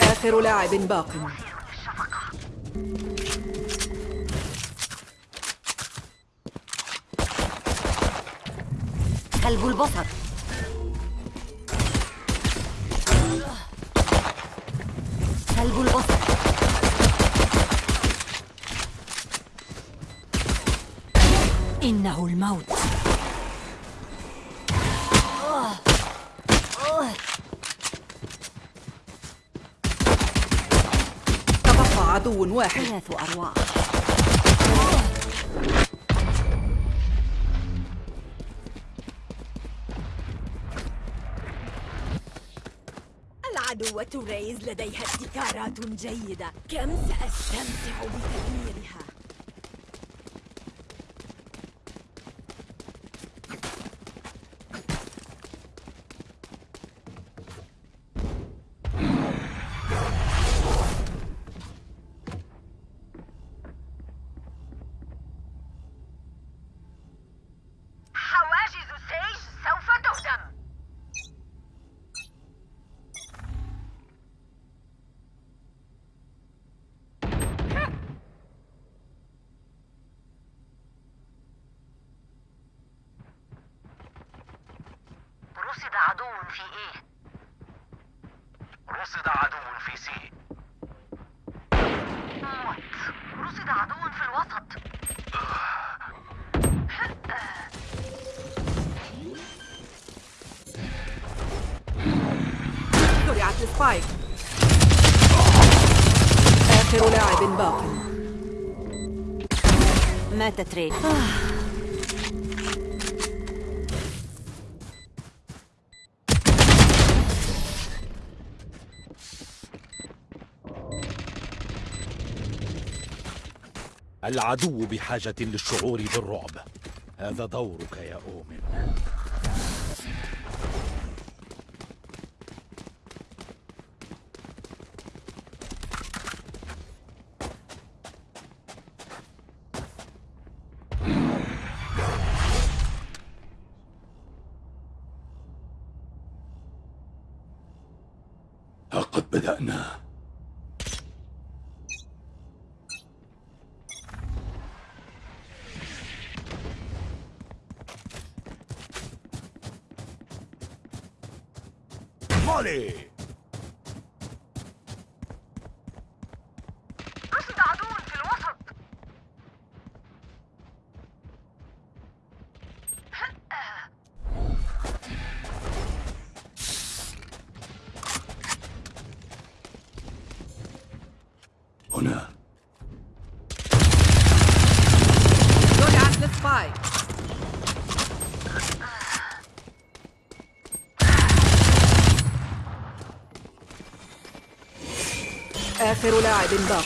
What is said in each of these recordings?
آخر لاعب باق. كلب البصر كلب البصر إنه الموت. تبقى عدو واحد. ثلاث أرواح. ريز لديها ابتكارات جيدة. كم سأستمتع بتدميرها حواجز سيج سوف تهدم رصد عدو في إيه رصد عدو في سي. موت رصد عدو في الوسط. زرعت للسبايك آخر لاعب باق. مات تري العدو بحاجة للشعور بالرعب. هذا دورك يا أومن. لقد بدأنا. City. باق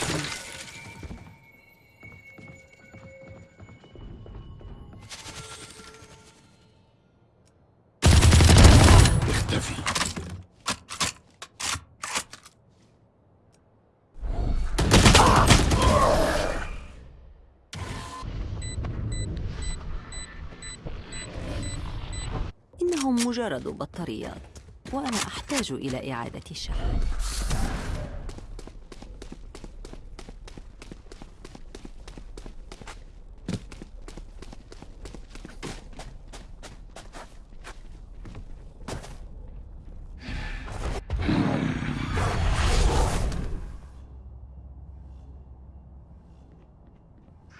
اختفي. إنهم مجرد بطاريات وأنا أحتاج إلى إعادة الشحن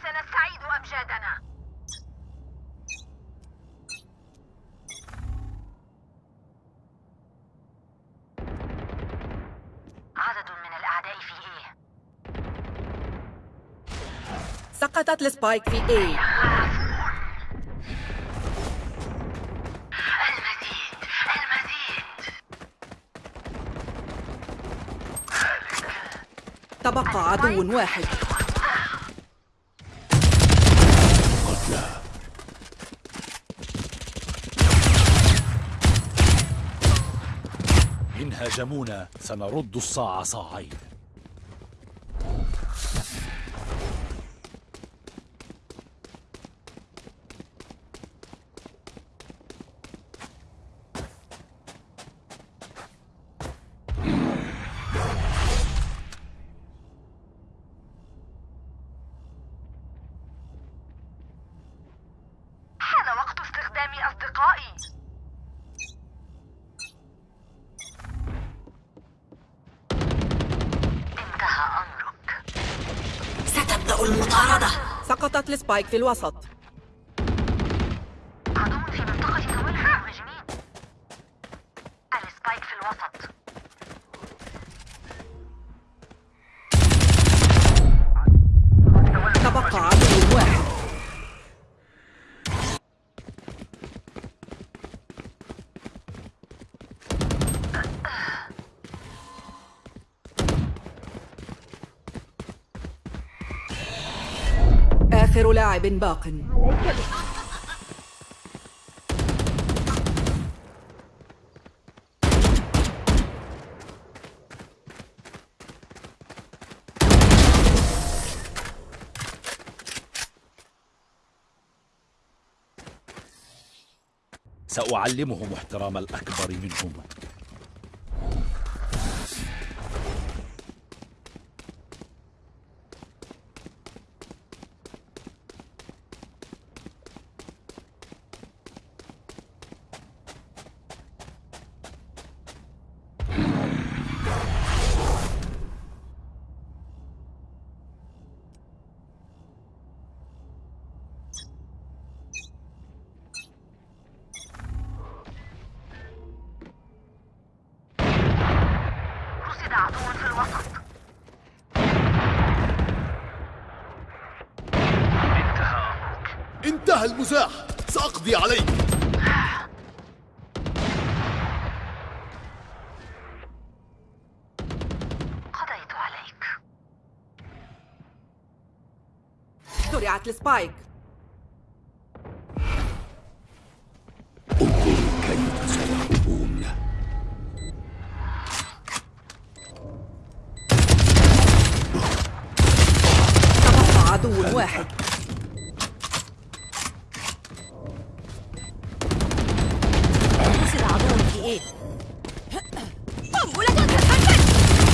سنستعيد أمجادنا عدد من الأعداء في إيه سقطت السبايك في المزيد تبقى عدو واحد. هاجمونا سنرد الصاع صاعين حان وقت استخدام أصدقائي انتهى أمرك ستبدأ المطاردة سقطت السبايك في الوسط. لاعب باق سأعلمهم احترام الأكبر منهم. زرعت السبايك. انظروا كيف سيهربون تبقى عدو واحد. في إيه؟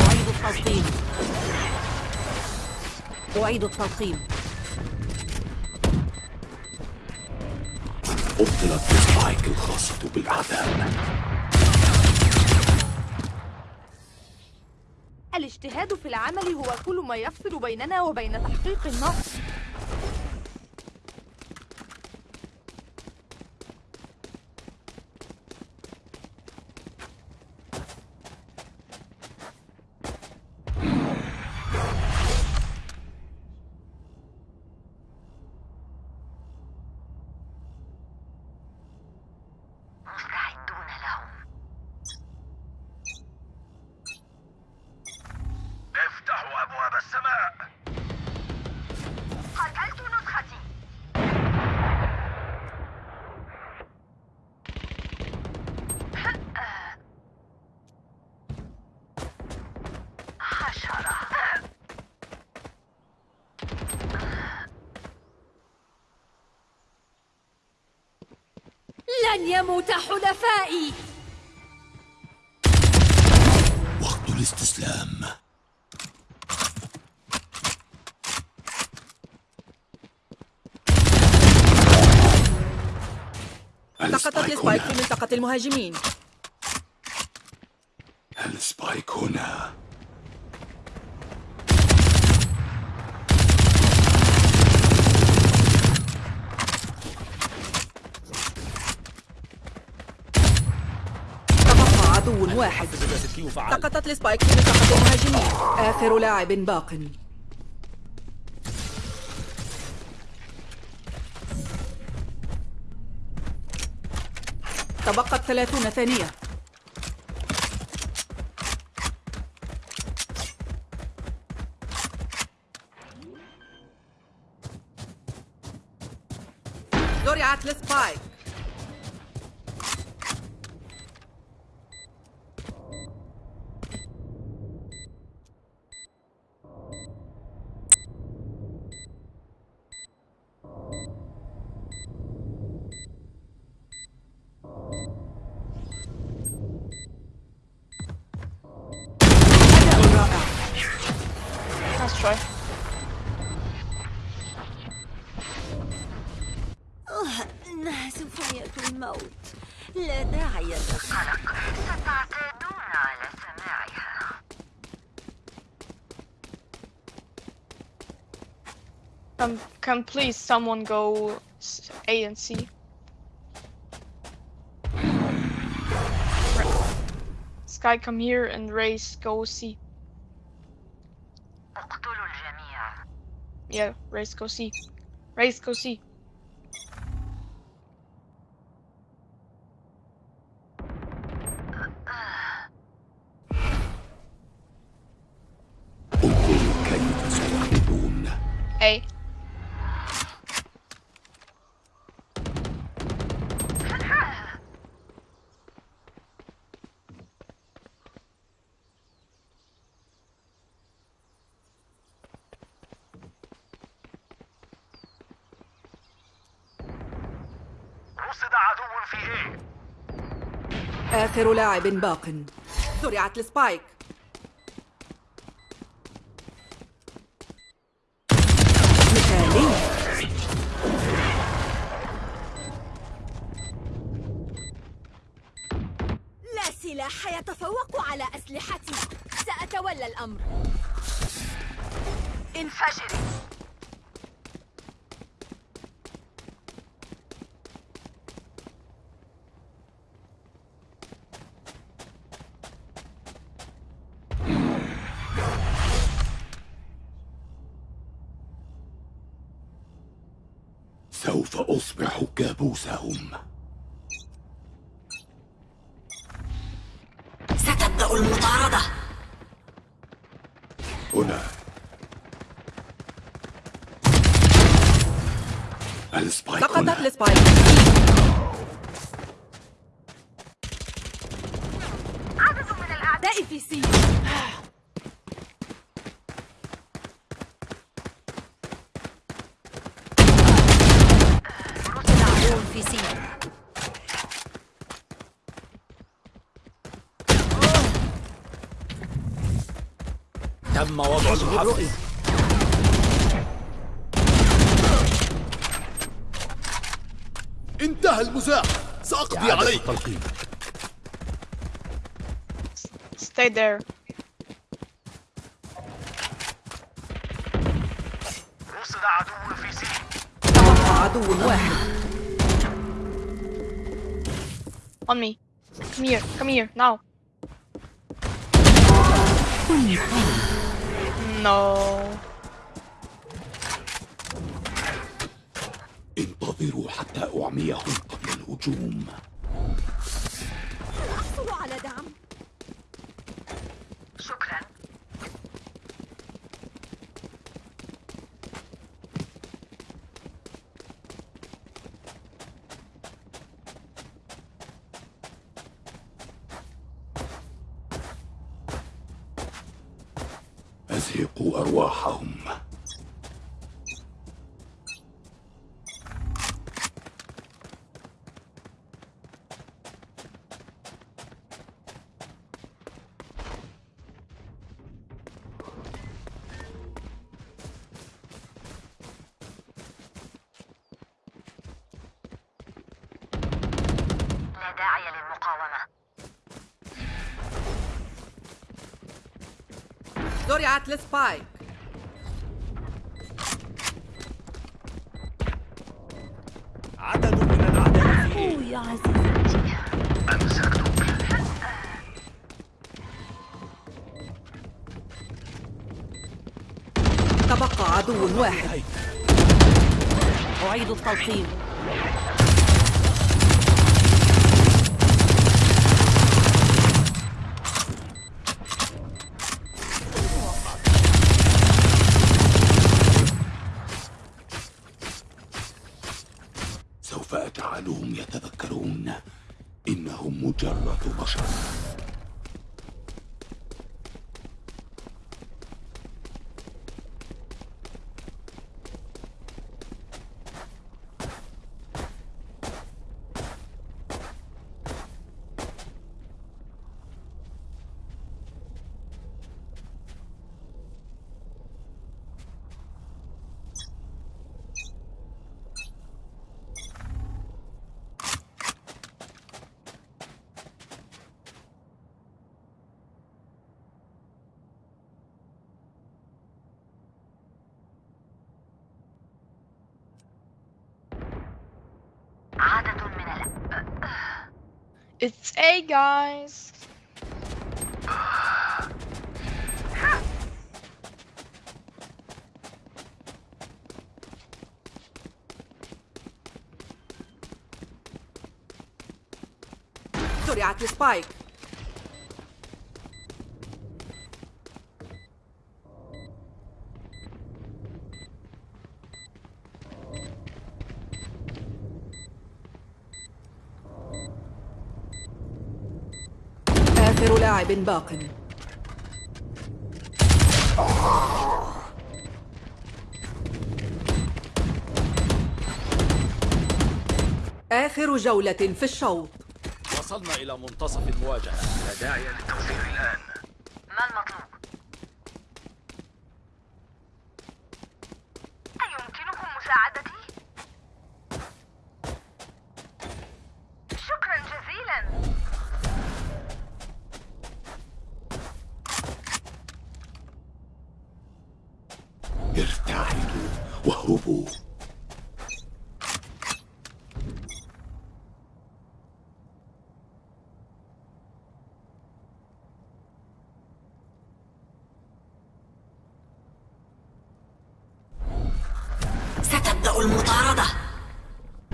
أعيد التلقيم. أعيد التلقيم. أبطلت السبايك الخاصة بالأعداء. الاجتهاد في العمل هو كل ما يفصل بيننا وبين تحقيق النصر لن يموت حلفائي. وقت الاستسلام. سقطت ال spike في منطقة المهاجمين. ال spike هنا تبقى عدو واحد. سقطت السبايك في منطقة المهاجمين. آخر لاعب باق. تبقت ثلاثون ثانية. زرعت السبايك شوي آه، إنها سوف يأتي الموت لا داعي للرغم قلق ستعتادون على سماعها Can, can please someone go s- A and C? Sky, come here and Race, go C. Yeah, Race, go see. Race, go C. رصد عدو في إيه آخر لاعب باق. زرعت السبايك. مثالي. لا سلاح يتفوق على أسلحتي. سأتولى الأمر. انفجري سوف أصبح كابوسهم ستبدأ المطاردة. هنا. السبايك هنا. ال spike عدد من الأعداء أعدائي في C رصد عدو في سي تم وضع الرؤية انتهى المزاح سأقضي عليك التلقيم Stay there. رصد عدو في سي تبقى عدو واحد On me. Come here. Come here. Now. No. انتظروا حتى أعميهم قبل الهجوم زرعت السبايك عدد من الأعداء أوه يا عزيزي أمسكتك تبقى عدو واحد. أعيد التلقيم. It's A, guys. زرعت السبايك آخر لاعب باق. آخر جولة في الشوط. وصلنا إلى منتصف المواجهة. لا داعي للتوفير الآن. ما المطلوب؟ واهربوا ستبدأ المطاردة.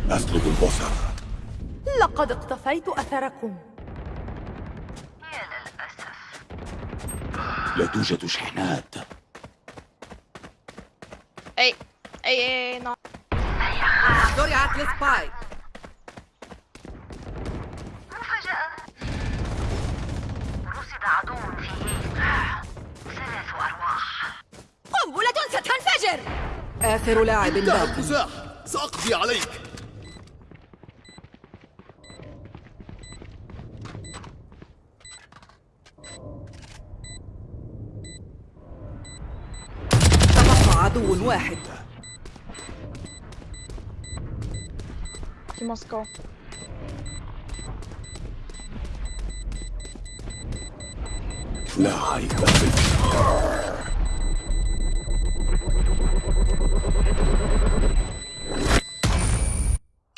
أسلب البصر. لقد اقتفيت أثركم. يا للأسف لا توجد شحنات A. A, A, no. زرعت السبايك مفاجأة. رصد عدو في ثلاث أرواح. قنبلة ستنفجر آخر لاعب باق مزاح سأقضي عليك. تبقى عدو واحد. Must go. لا عيب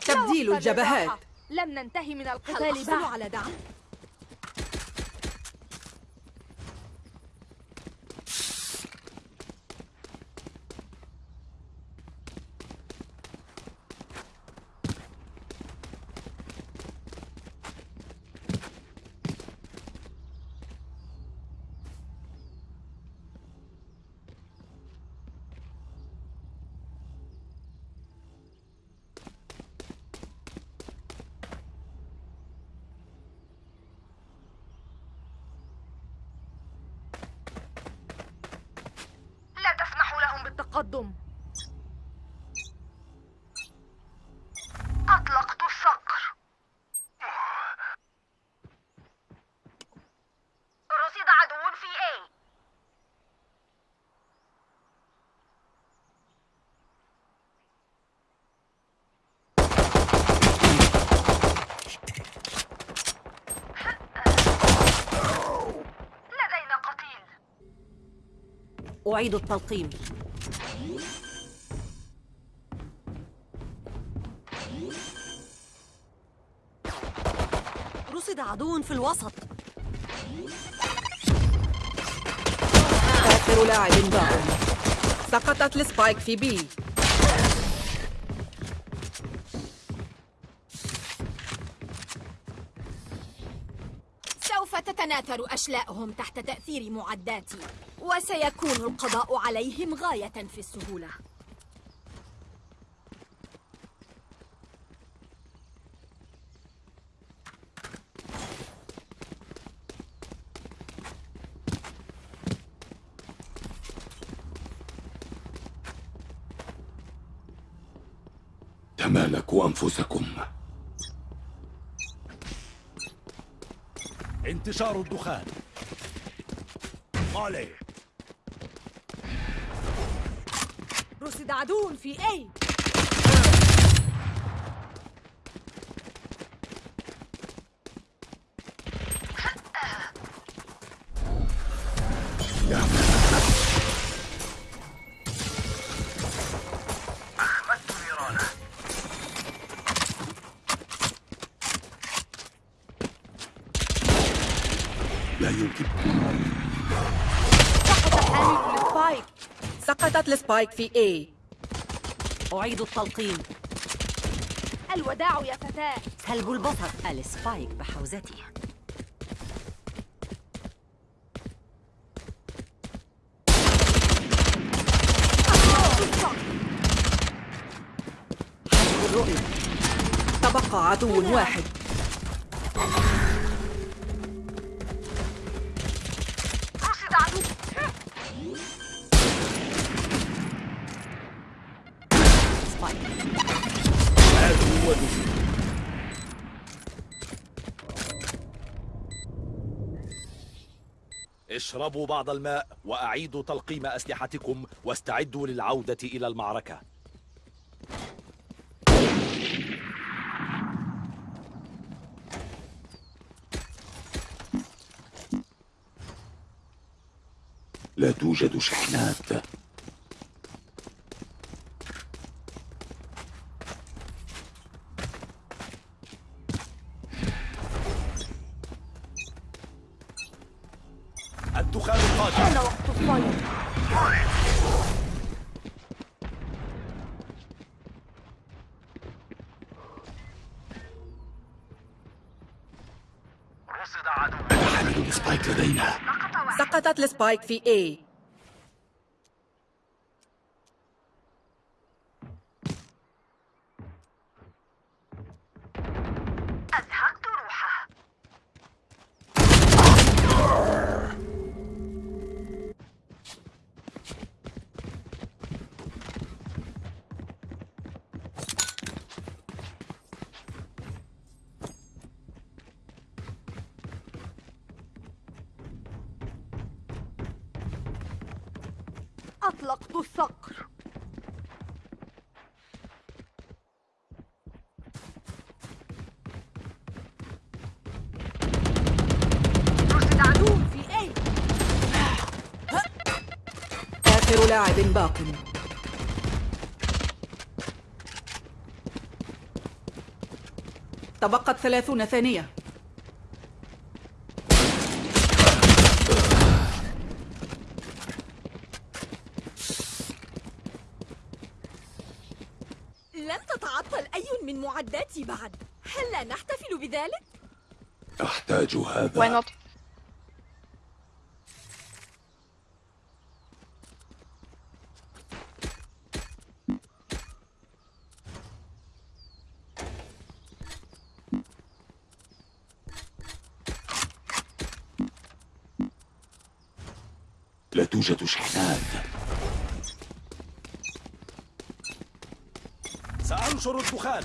تبديل الجبهات لم ننتهي من القتال بعد على دعم لا تسمحوا لهم بالتقدم أطلقت الصقر رصد عدو في A لدينا قتيل أعيد التلقيم رصد عدو في الوسط. آخر لاعب باق سقطت السبايك في بي. سوف تتناثر أشلاءهم تحت تأثير معداتي. وسيكون القضاء عليهم غاية في السهولة. تمالكوا أنفسكم. انتشار الدخان. عليه. رصد عدو في A. ال spike في A. أعيد التلقيم الوداع يا فتاة. سلب البصر. ال spike بحوزتي. حسب الرؤية. تبقى عدو واحد. اشربوا بعض الماء وأعيدوا تلقيم أسلحتكم واستعدوا للعودة إلى المعركة. لا توجد شحنات. الدخان القادم حان وقت الصيد رصد عدو سقطت السبايك في A. أطلقت الصقر. رصد عدو في A آخر لاعب باق. تبقت ثلاثون ثانية لم تتعطل أي معداتي بعد هل لا نحتفل بذلك؟ أحتاج Why هذا not? لا توجد شحنات سأنشر الدخان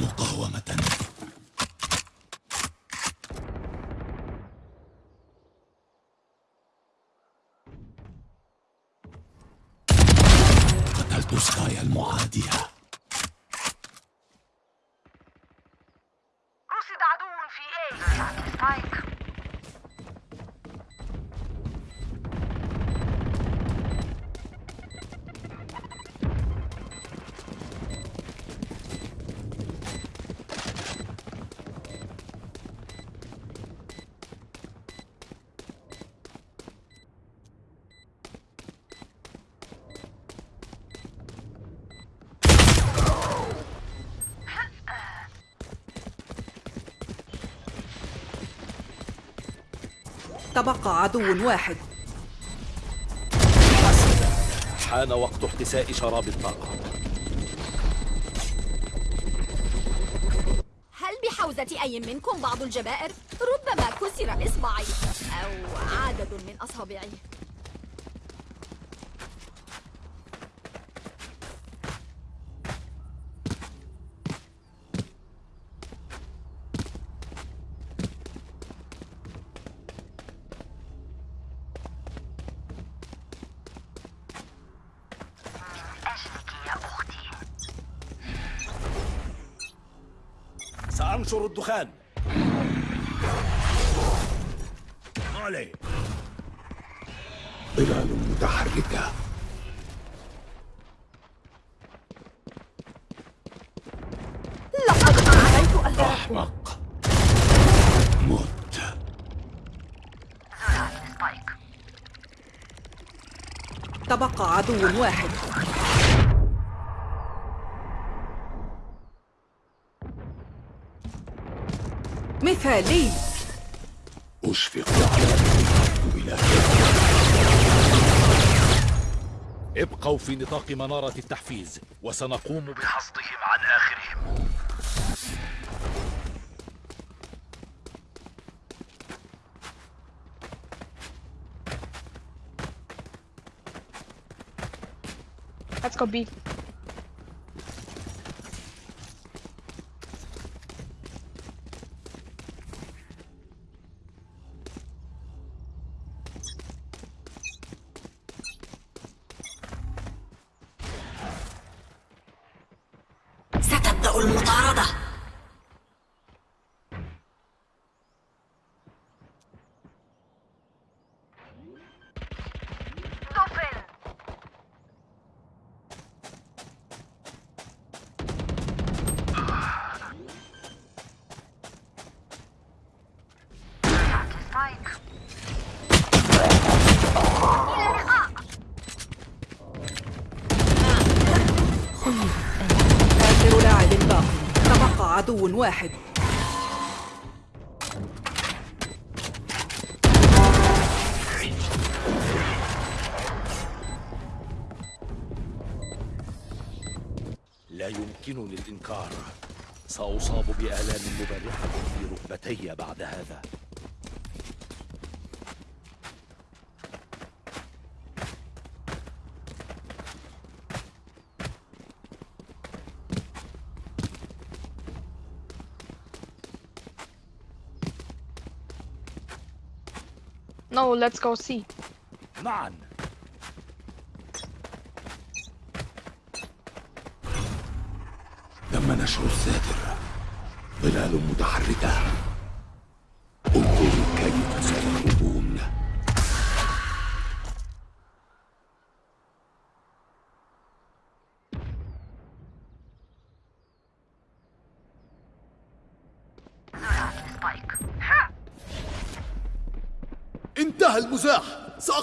مقاومة. تبقى عدو واحد. حان وقت احتساء شراب الطاقة. هل بحوزة أي منكم بعض الجبائر؟ ربما كسر إصبعي أو عدد من أصابعي. ينشر الدخان. علي. ظلال متحركة. لقد أعلنت أن أحمق مت تبقى عدو واحد مثالي أشفق. على ابقوا في نطاق منارة التحفيز وسنقوم بحصدهم عن آخرهم. Let's go B. No, let's go C. معا تم نشر الساتر ظلال متحركة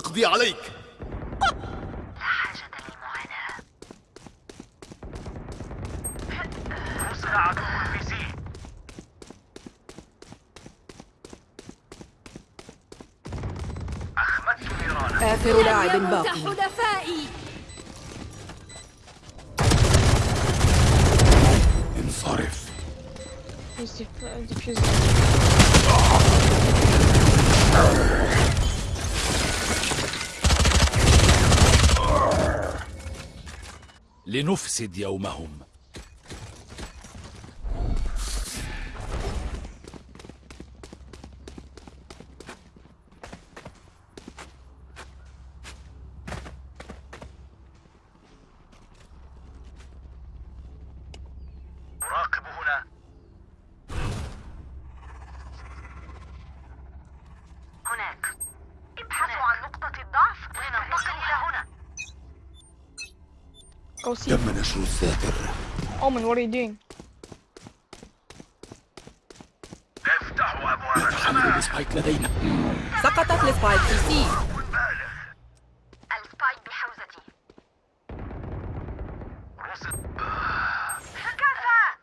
سأقضي عليك لنفسد يومهم أراقب هنا هناك ابحثوا عن نقطة الضعف لننتقل إلى هنا Go C. تم نشر الساتر Omen, what are you doing? افتحوا حمل ال spike لدينا سقطت ال spike في C. ال spike بحوزتي. كفى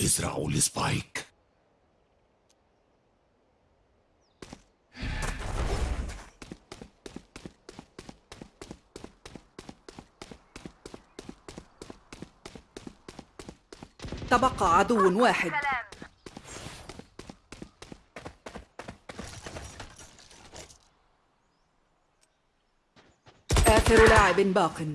ازرعوا ال spike. تبقى عدو واحد. آخر لاعب باق.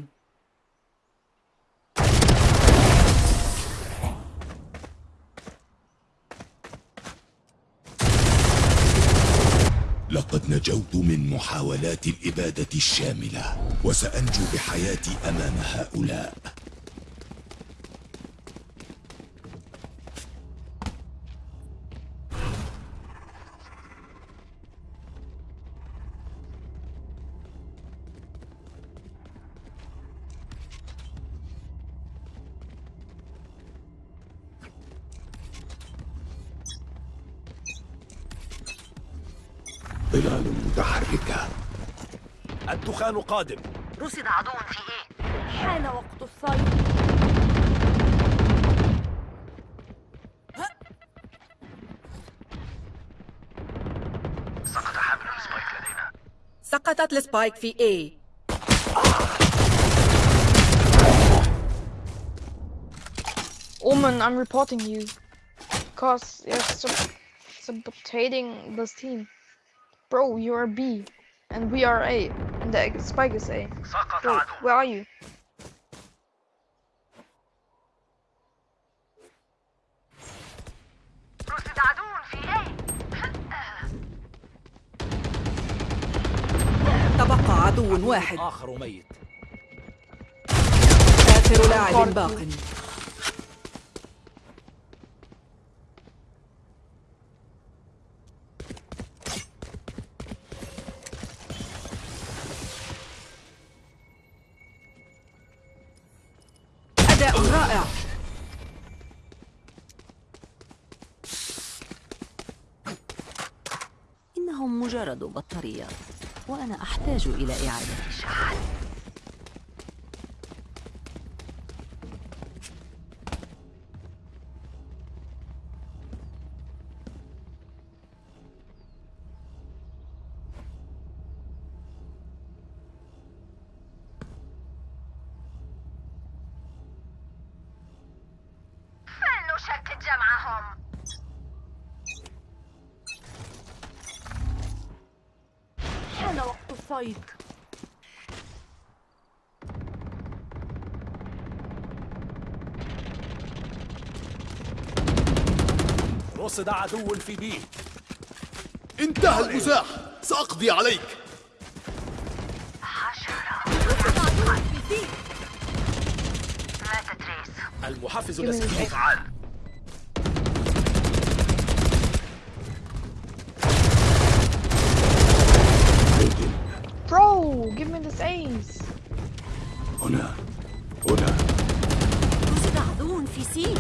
لقد نجوت من محاولات الإبادة الشاملة وسأنجو بحياتي أمام هؤلاء. قادم رصد عدو في ايه حان وقت الصيد سقط حامل السبايك لدينا سقطت السبايك في A Omen, I'm reporting you. Cause you're sub- sabotaging this team. Bro, you're B. And we are A. And the spike is A. سقط Bro, عدو where are you? رصد عدو في إيه؟ تبقى عدو واحد. آخر ميت. آخر لاعب باق. إنهم مجرد بطاريات وأنا أحتاج إلى إعادة شحن. وقت الصيد رصد عدو في بي. انتهى المزاح. سأقضي عليك. مات تريس المحفز Give me الأسلحي this. فعال Bro, give me this ace. هنا. هنا. رصد عدو في سي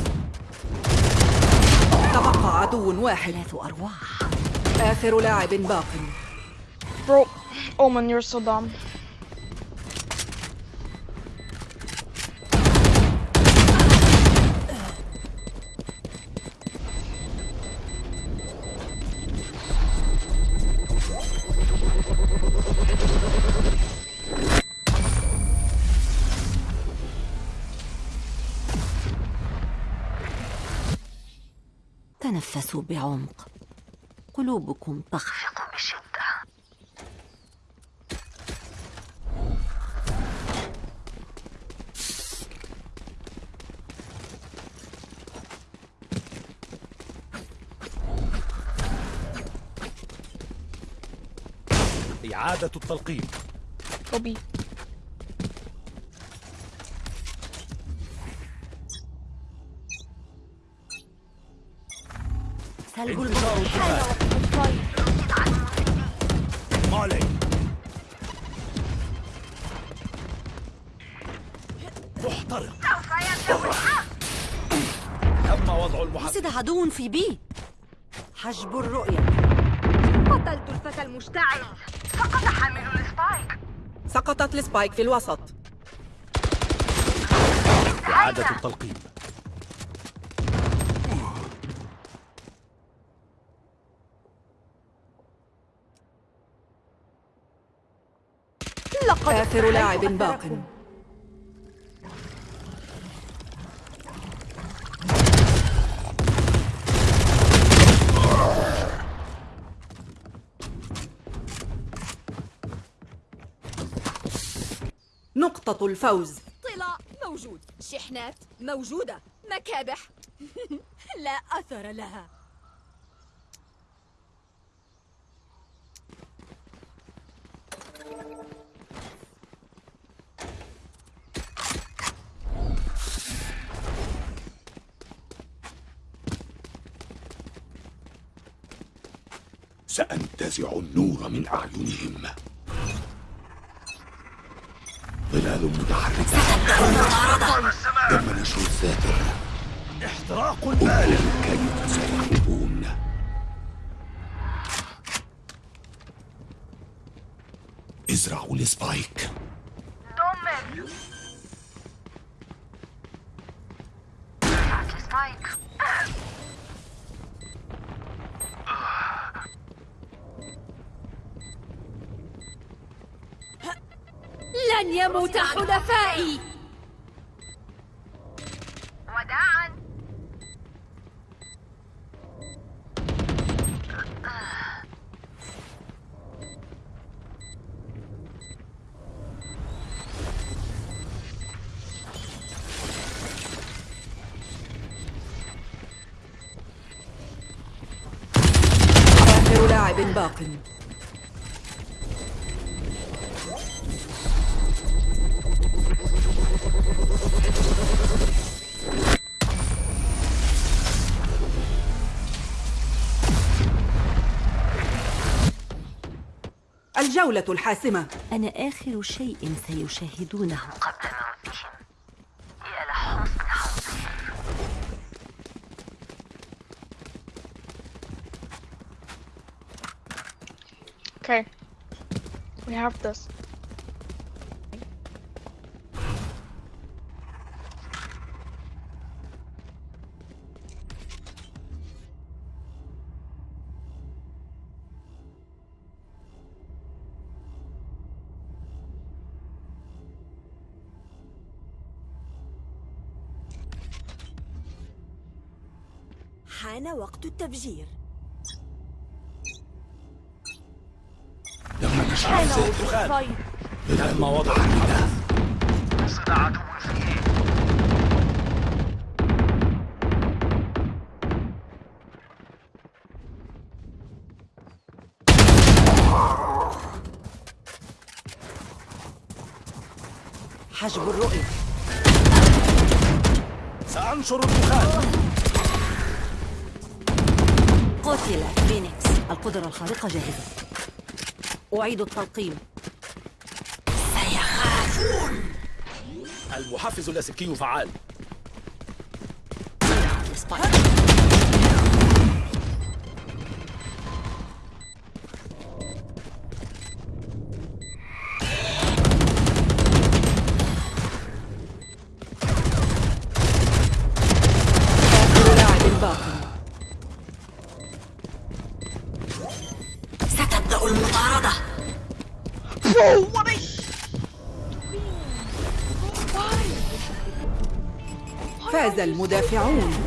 تبقى عدو واحد. ثلاث أرواح. آخر لاعب باق. Bro, Omen, you're so dumb. تنفسوا بعمق. قلوبكم تخفق بشدة إعادة التلقيم. Go محترق تم وضع عدو في B. حجب الرؤية. قتلت الفتى المشتعل سقط حامل ال spike. سقطت ال spike في الوسط. إعادة التلقيم. آخر لاعب. باق. نقطة الفوز. طلاء موجود. شحنات موجودة. مكابح. لا أثر لها. سأنتزع النور من أعينهم. ظلال متحركة. تم نشر الذاكرة. احتراق أنظر كيف سيهربون يزرع السبايك دمر رفعت يموت حلفائي وداعا. آخر لاعب باق. الجولة الحاسمة أنا آخر شيء سيشاهدونه قبل موتهم يا لحسن حظهم Okay. We have this. وقت التفجير. لما وقت دخان. الفايت تم وضع الميدان حجب الرؤية. سأنشر الدخان. قتل فينيكس. القدرة الخارقة جاهزة. أعيد التلقيم. المحفز اللاسلكي فعال. como A1.